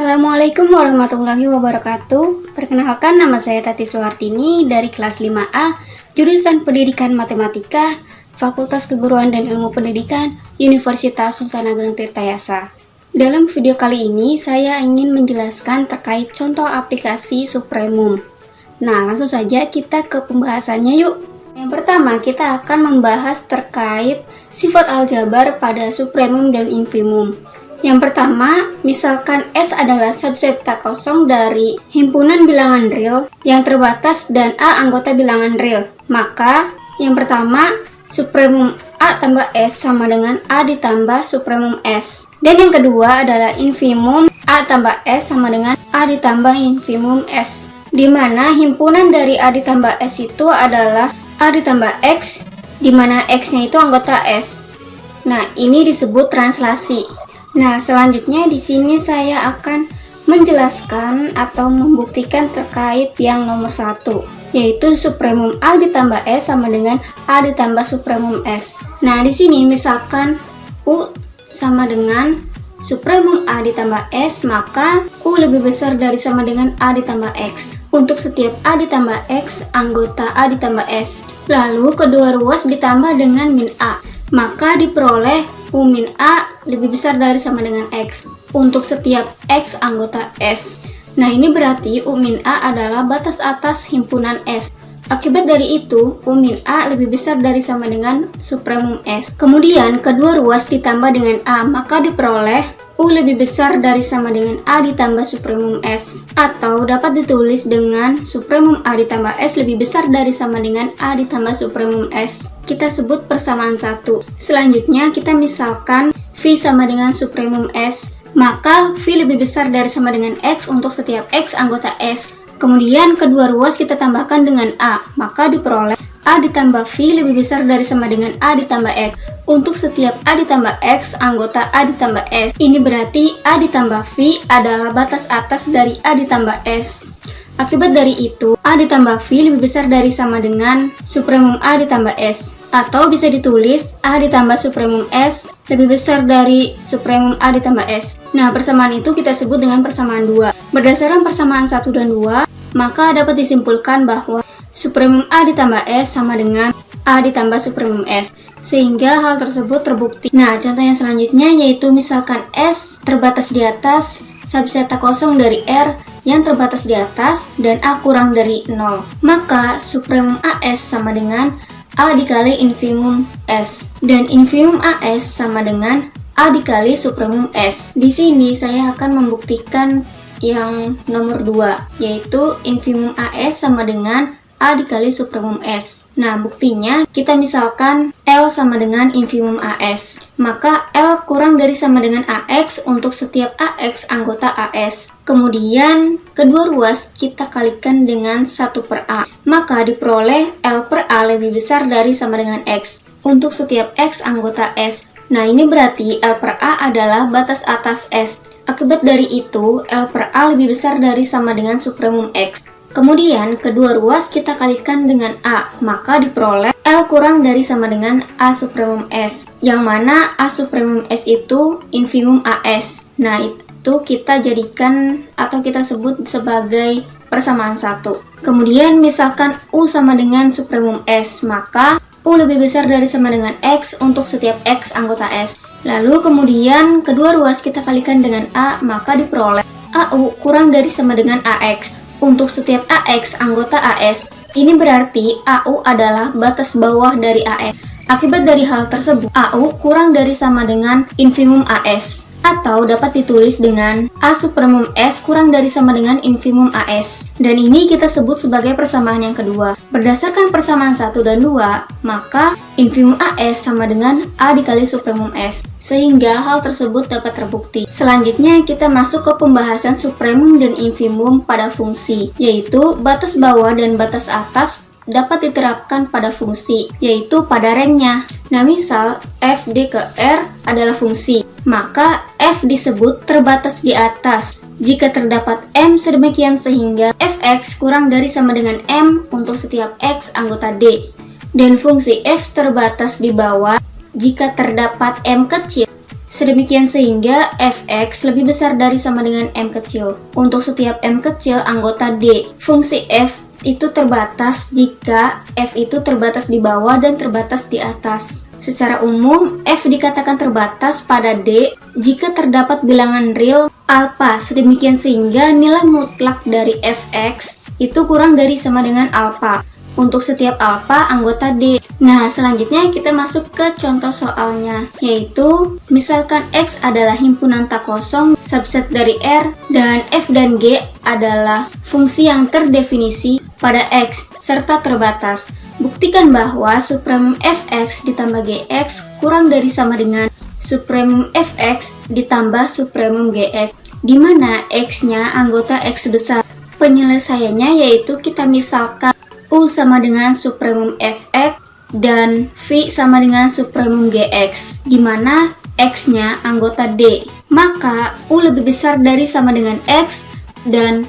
Assalamualaikum warahmatullahi wabarakatuh. Perkenalkan nama saya Tati Suhartini dari kelas 5A Jurusan Pendidikan Matematika Fakultas Keguruan dan Ilmu Pendidikan Universitas Sultan Ageng Tirtayasa. Dalam video kali ini saya ingin menjelaskan terkait contoh aplikasi Supremum. Nah langsung saja kita ke pembahasannya yuk. Yang pertama kita akan membahas terkait sifat aljabar pada Supremum dan Infimum yang pertama, misalkan S adalah subset tak kosong dari himpunan bilangan real yang terbatas dan A anggota bilangan real. Maka, yang pertama, supremum A tambah S sama dengan A ditambah supremum S. Dan yang kedua adalah infimum A tambah S sama dengan A ditambah infimum S. Di mana himpunan dari A ditambah S itu adalah A ditambah X, di mana X-nya itu anggota S. Nah, ini disebut translasi. Nah, selanjutnya di sini saya akan menjelaskan atau membuktikan terkait yang nomor satu, yaitu supremum A ditambah S sama dengan A ditambah supremum S. Nah, di sini misalkan U sama dengan supremum A ditambah S, maka U lebih besar dari sama dengan A ditambah X. Untuk setiap A ditambah X, anggota A ditambah S. Lalu kedua ruas ditambah dengan min A, maka diperoleh U min A lebih besar dari sama dengan X untuk setiap X anggota S. Nah ini berarti U min A adalah batas atas himpunan S. Akibat dari itu, U min A lebih besar dari sama dengan supremum S. Kemudian kedua ruas ditambah dengan A, maka diperoleh U lebih besar dari sama dengan A ditambah supremum S atau dapat ditulis dengan supremum A ditambah S lebih besar dari sama dengan A ditambah supremum S kita sebut persamaan satu selanjutnya kita misalkan V sama dengan supremum S maka V lebih besar dari sama dengan X untuk setiap X anggota S kemudian kedua ruas kita tambahkan dengan A maka diperoleh A ditambah V lebih besar dari sama dengan A ditambah X untuk setiap A ditambah X anggota A ditambah S. Ini berarti A ditambah V adalah batas atas dari A ditambah S. Akibat dari itu, A ditambah V lebih besar dari sama dengan supremum A ditambah S. Atau bisa ditulis A ditambah supremum S lebih besar dari supremum A ditambah S. Nah, persamaan itu kita sebut dengan persamaan 2. Berdasarkan persamaan 1 dan 2, maka dapat disimpulkan bahwa supremum A ditambah S sama dengan A ditambah supremum S sehingga hal tersebut terbukti. Nah, contoh yang selanjutnya yaitu misalkan S terbatas di atas subset kosong dari R yang terbatas di atas dan A kurang dari 0. Maka supremum AS sama dengan A dikali infimum S dan infimum AS sama dengan A dikali supremum S. Di sini saya akan membuktikan yang nomor 2 yaitu infimum AS sama dengan A dikali supremum S. Nah, buktinya kita misalkan L sama dengan infimum AS. Maka L kurang dari sama dengan AX untuk setiap AX anggota AS. Kemudian, kedua ruas kita kalikan dengan 1 per A. Maka diperoleh L per A lebih besar dari sama dengan X untuk setiap X anggota S. Nah, ini berarti L per A adalah batas atas S. Akibat dari itu, L per A lebih besar dari sama dengan supremum X. Kemudian, kedua ruas kita kalikan dengan A, maka diperoleh L kurang dari sama dengan A supremum S, yang mana A supremum S itu infimum AS. Nah, itu kita jadikan atau kita sebut sebagai persamaan satu. Kemudian, misalkan U sama dengan supremum S, maka U lebih besar dari sama dengan X untuk setiap X anggota S. Lalu kemudian kedua ruas kita kalikan dengan A, maka diperoleh AU kurang dari sama dengan AX. Untuk setiap AX anggota AS, ini berarti AU adalah batas bawah dari AX. Akibat dari hal tersebut, AU kurang dari sama dengan infimum AS atau dapat ditulis dengan A supremum S kurang dari sama dengan infimum AS. Dan ini kita sebut sebagai persamaan yang kedua. Berdasarkan persamaan 1 dan 2, maka infimum AS sama dengan A dikali supremum S. Sehingga hal tersebut dapat terbukti. Selanjutnya kita masuk ke pembahasan supremum dan infimum pada fungsi, yaitu batas bawah dan batas atas dapat diterapkan pada fungsi, yaitu pada rangnya. Nah, misal f d ke r adalah fungsi, maka f disebut terbatas di atas. Jika terdapat m sedemikian sehingga fx kurang dari sama dengan m untuk setiap x anggota d. Dan fungsi f terbatas di bawah jika terdapat m kecil Sedemikian sehingga fx lebih besar dari sama dengan m kecil. Untuk setiap m kecil anggota D, fungsi f itu terbatas jika f itu terbatas di bawah dan terbatas di atas. Secara umum, f dikatakan terbatas pada D jika terdapat bilangan real alpha sedemikian sehingga nilai mutlak dari fx itu kurang dari sama dengan alpha untuk setiap alfa anggota D. Nah, selanjutnya kita masuk ke contoh soalnya, yaitu misalkan X adalah himpunan tak kosong subset dari R dan F dan G adalah fungsi yang terdefinisi pada X serta terbatas. Buktikan bahwa supremum fx ditambah gx kurang dari sama dengan supremum fx ditambah supremum gx, di mana x-nya anggota x besar. Penyelesaiannya yaitu kita misalkan U sama dengan supremum Fx dan V sama dengan supremum Gx, di mana X-nya anggota D. Maka U lebih besar dari sama dengan X dan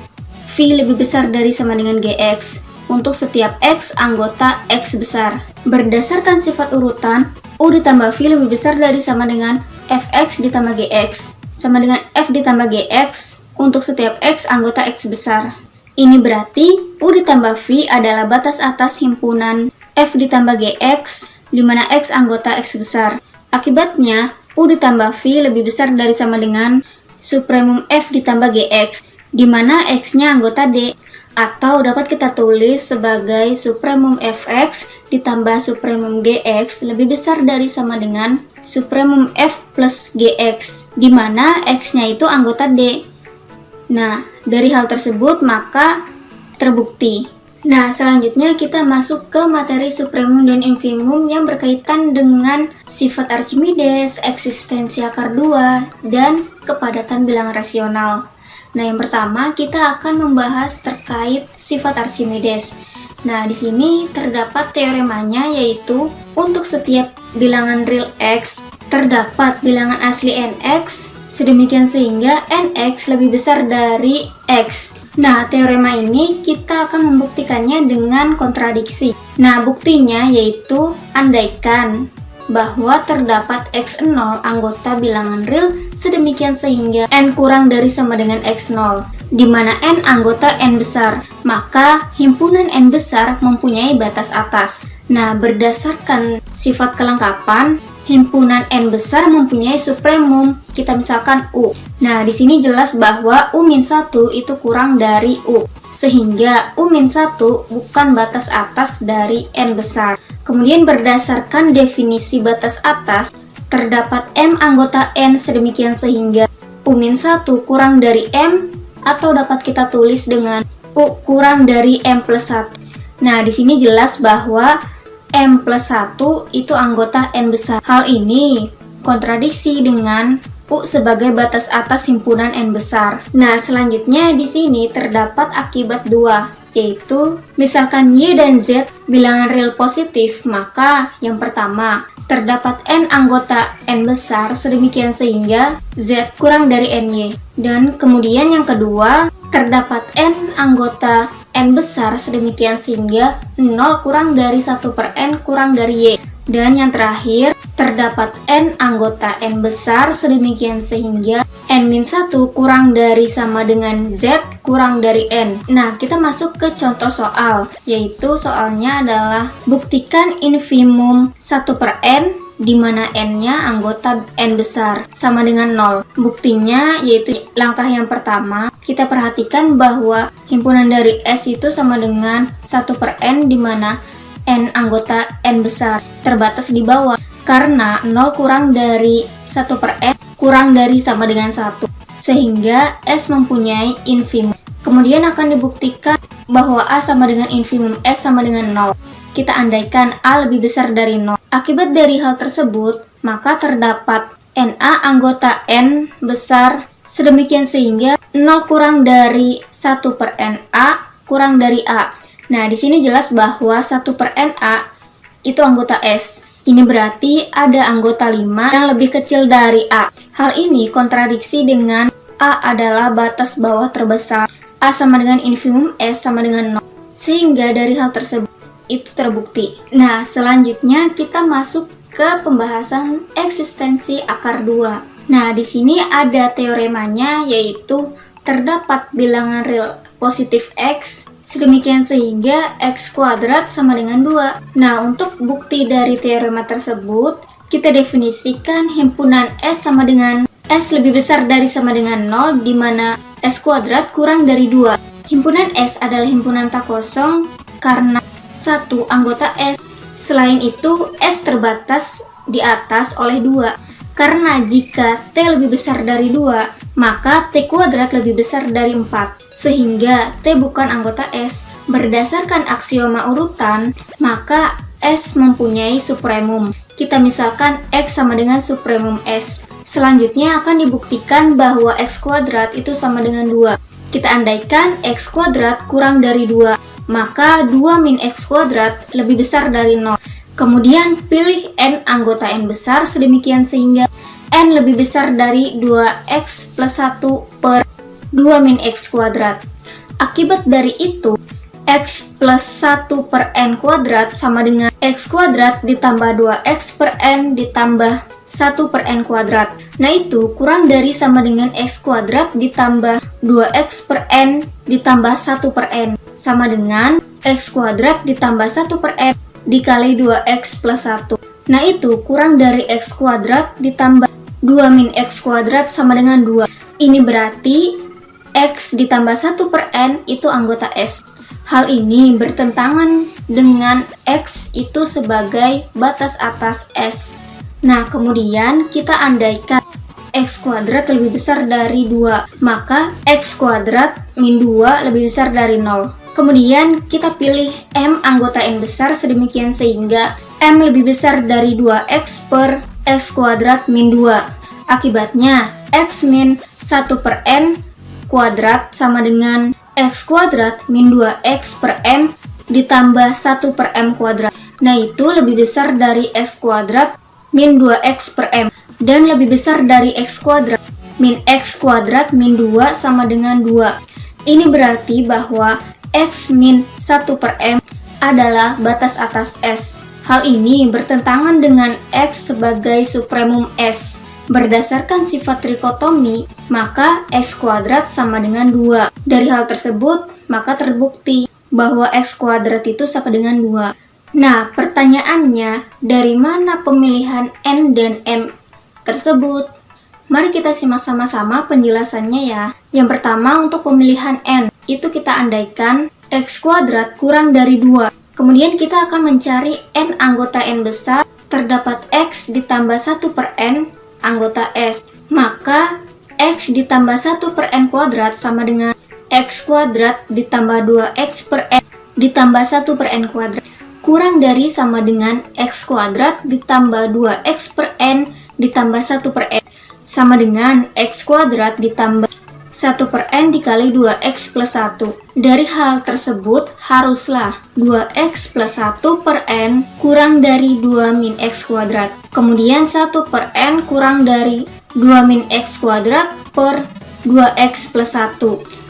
V lebih besar dari sama dengan Gx untuk setiap X anggota X besar. Berdasarkan sifat urutan, U ditambah V lebih besar dari sama dengan Fx ditambah Gx, sama dengan F ditambah Gx untuk setiap X anggota X besar. Ini berarti U ditambah V adalah batas atas himpunan F ditambah GX, di mana X anggota X besar. Akibatnya, U ditambah V lebih besar dari sama dengan supremum F ditambah GX, di mana X-nya anggota D, atau dapat kita tulis sebagai supremum Fx ditambah supremum Gx lebih besar dari sama dengan supremum F plus Gx, di mana X-nya itu anggota D. Nah, dari hal tersebut maka terbukti. Nah, selanjutnya kita masuk ke materi supremum dan infimum yang berkaitan dengan sifat Archimedes, eksistensi akar 2, dan kepadatan bilangan rasional. Nah, yang pertama kita akan membahas terkait sifat Archimedes. Nah, di sini terdapat teoremanya yaitu untuk setiap bilangan real x terdapat bilangan asli nx Sedemikian sehingga nx lebih besar dari x. Nah, teorema ini kita akan membuktikannya dengan kontradiksi. Nah, buktinya yaitu andaikan bahwa terdapat x0 anggota bilangan real sedemikian sehingga n kurang dari sama dengan x0 di mana n anggota n besar, maka himpunan n besar mempunyai batas atas. Nah, berdasarkan sifat kelengkapan, himpunan n besar mempunyai supremum, kita misalkan U. Nah, di sini jelas bahwa U-1 itu kurang dari U, sehingga U-1 bukan batas atas dari n besar. Kemudian berdasarkan definisi batas atas, terdapat M anggota n sedemikian sehingga U-1 kurang dari M, atau dapat kita tulis dengan U kurang dari M plus 1. Nah, di sini jelas bahwa M plus 1 itu anggota N besar. Hal ini kontradiksi dengan U sebagai batas atas himpunan N besar. Nah, selanjutnya di sini terdapat akibat dua, yaitu misalkan Y dan Z bilangan real positif, maka yang pertama, terdapat N anggota N besar sedemikian sehingga Z kurang dari NY. Dan kemudian yang kedua, terdapat N anggota N besar sedemikian sehingga 0 kurang dari 1 per N kurang dari Y. Dan yang terakhir, terdapat N anggota N besar sedemikian sehingga N-1 kurang dari sama dengan Z kurang dari N. Nah, kita masuk ke contoh soal, yaitu soalnya adalah buktikan infimum 1 per N di mana n-nya anggota n besar sama dengan 0. Buktinya yaitu langkah yang pertama, kita perhatikan bahwa himpunan dari S itu sama dengan 1 per n di mana n anggota n besar terbatas di bawah karena 0 kurang dari 1 per n kurang dari sama dengan 1 sehingga S mempunyai infimum. Kemudian akan dibuktikan bahwa A sama dengan infimum S sama dengan 0 kita andaikan A lebih besar dari 0. Akibat dari hal tersebut, maka terdapat NA anggota N besar sedemikian sehingga 0 kurang dari 1 per NA kurang dari A. Nah, di sini jelas bahwa 1 per NA itu anggota S. Ini berarti ada anggota 5 yang lebih kecil dari A. Hal ini kontradiksi dengan A adalah batas bawah terbesar. A sama dengan infimum S sama dengan 0. Sehingga dari hal tersebut, itu terbukti. Nah, selanjutnya kita masuk ke pembahasan eksistensi akar 2. Nah, di sini ada teoremanya yaitu terdapat bilangan real positif X sedemikian sehingga X kuadrat sama dengan 2. Nah, untuk bukti dari teorema tersebut, kita definisikan himpunan S sama dengan S lebih besar dari sama dengan 0 di mana S kuadrat kurang dari 2. Himpunan S adalah himpunan tak kosong karena satu anggota S. Selain itu, S terbatas di atas oleh 2. Karena jika T lebih besar dari 2, maka T kuadrat lebih besar dari 4. Sehingga T bukan anggota S. Berdasarkan aksioma urutan, maka S mempunyai supremum. Kita misalkan X sama dengan supremum S. Selanjutnya akan dibuktikan bahwa X kuadrat itu sama dengan 2. Kita andaikan X kuadrat kurang dari 2, maka 2 min X kuadrat lebih besar dari 0. Kemudian pilih N anggota N besar sedemikian sehingga N lebih besar dari 2X plus 1 per 2 min X kuadrat. Akibat dari itu, X plus 1 per N kuadrat sama dengan X kuadrat ditambah 2X per N ditambah 1 per N kuadrat. Nah itu kurang dari sama dengan X kuadrat ditambah 2X per N ditambah 1 per N. Sama dengan X kuadrat ditambah 1 per N dikali 2X plus 1. Nah itu kurang dari X kuadrat ditambah 2 min X kuadrat sama dengan 2. Ini berarti X ditambah 1 per N itu anggota S. Hal ini bertentangan dengan X itu sebagai batas atas S. Nah, kemudian kita andaikan X kuadrat lebih besar dari 2, maka X kuadrat min 2 lebih besar dari 0. Kemudian kita pilih M anggota N besar sedemikian sehingga M lebih besar dari 2X per X kuadrat min 2. Akibatnya, X min 1 per N kuadrat sama dengan X kuadrat min 2X per M ditambah 1 per M kuadrat. Nah itu lebih besar dari X kuadrat min 2X per M dan lebih besar dari X kuadrat min X kuadrat min 2 sama dengan 2. Ini berarti bahwa X min 1 per M adalah batas atas S. Hal ini bertentangan dengan X sebagai supremum S. Berdasarkan sifat trikotomi, maka x kuadrat sama dengan 2. Dari hal tersebut, maka terbukti bahwa x kuadrat itu sama dengan 2. Nah, pertanyaannya, dari mana pemilihan n dan m tersebut? Mari kita simak sama-sama penjelasannya ya. Yang pertama, untuk pemilihan n, itu kita andaikan x kuadrat kurang dari 2. Kemudian kita akan mencari n anggota n besar, terdapat x ditambah 1 per n anggota S. Maka X ditambah 1 per N kuadrat sama dengan X kuadrat ditambah 2X per N ditambah 1 per N kuadrat. Kurang dari sama dengan X kuadrat ditambah 2X per N ditambah 1 per N. Sama dengan X kuadrat ditambah 1 per N dikali 2X plus 1. Dari hal tersebut, haruslah 2X plus 1 per N kurang dari 2 min X kuadrat. Kemudian 1 per N kurang dari 2 min X kuadrat per 2X plus 1.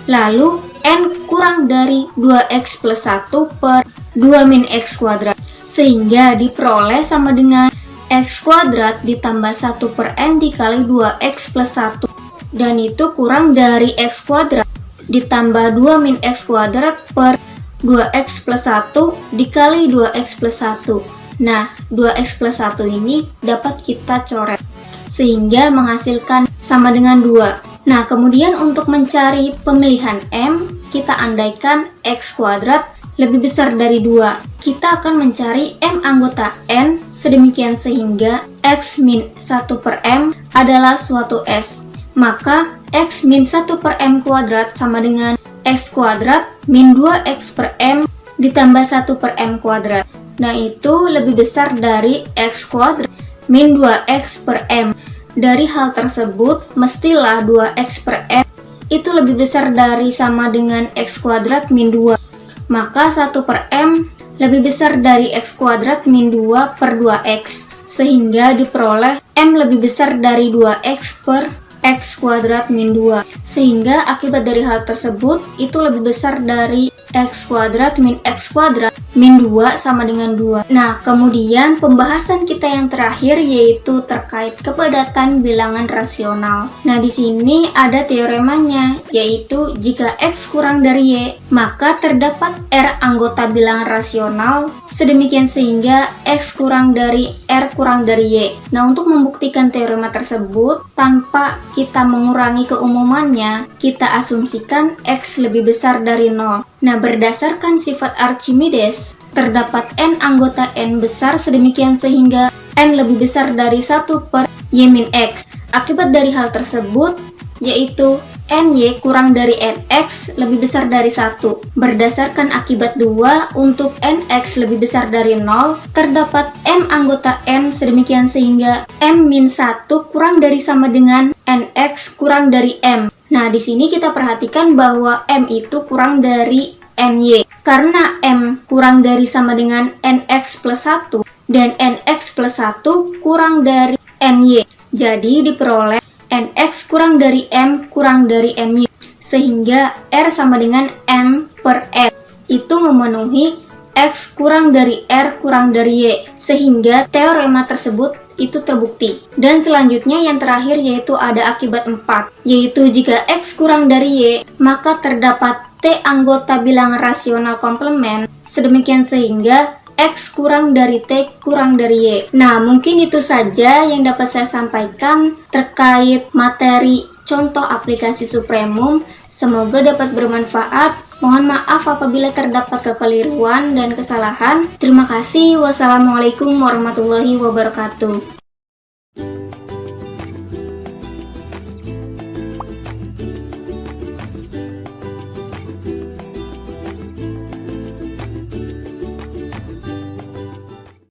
Lalu, N kurang dari 2X plus 1 per 2 min X kuadrat. Sehingga diperoleh sama dengan X kuadrat ditambah 1 per N dikali 2X plus 1 dan itu kurang dari x kuadrat. Ditambah 2 min x kuadrat per 2x plus 1 dikali 2x plus 1 nah 2x plus 1 ini dapat kita coret sehingga menghasilkan sama dengan 2 nah kemudian untuk mencari pemilihan M kita andaikan x kuadrat lebih besar dari 2 kita akan mencari M anggota N sedemikian sehingga X min 1 per M adalah suatu S maka x min 1 per m kuadrat sama dengan x kuadrat min 2x per m ditambah 1 per m kuadrat. Nah itu lebih besar dari x kuadrat min 2x per m. Dari hal tersebut, mestilah 2x per m itu lebih besar dari sama dengan x kuadrat min 2. Maka 1 per m lebih besar dari x kuadrat min 2 per 2x. Sehingga diperoleh m lebih besar dari 2x per x kuadrat min 2 sehingga akibat dari hal tersebut itu lebih besar dari x kuadrat min x kuadrat min 2 sama dengan 2. Nah, kemudian pembahasan kita yang terakhir yaitu terkait kepadatan bilangan rasional. Nah, di sini ada teoremanya, yaitu jika X kurang dari Y, maka terdapat R anggota bilangan rasional, sedemikian sehingga X kurang dari R kurang dari Y. Nah, untuk membuktikan teorema tersebut, tanpa kita mengurangi keumumannya, kita asumsikan X lebih besar dari 0. Nah, berdasarkan sifat Archimedes, terdapat n anggota n besar sedemikian sehingga n lebih besar dari 1 per y min x. Akibat dari hal tersebut, yaitu ny kurang dari nx lebih besar dari 1. Berdasarkan akibat 2, untuk nx lebih besar dari 0, terdapat m anggota n sedemikian sehingga m min 1 kurang dari sama dengan nx kurang dari m. Nah, di sini kita perhatikan bahwa M itu kurang dari NY. Karena M kurang dari sama dengan NX plus 1 dan NX plus 1 kurang dari NY. Jadi diperoleh NX kurang dari M kurang dari NY. Sehingga R sama dengan M per N. Itu memenuhi X kurang dari R kurang dari Y. Sehingga teorema tersebut itu terbukti. Dan selanjutnya yang terakhir yaitu ada akibat 4, yaitu jika X kurang dari Y, maka terdapat T anggota bilangan rasional komplement, sedemikian sehingga X kurang dari T kurang dari Y. Nah, mungkin itu saja yang dapat saya sampaikan terkait materi contoh aplikasi Supremum. Semoga dapat bermanfaat. Mohon maaf apabila terdapat kekeliruan dan kesalahan. Terima kasih. Wassalamualaikum warahmatullahi wabarakatuh.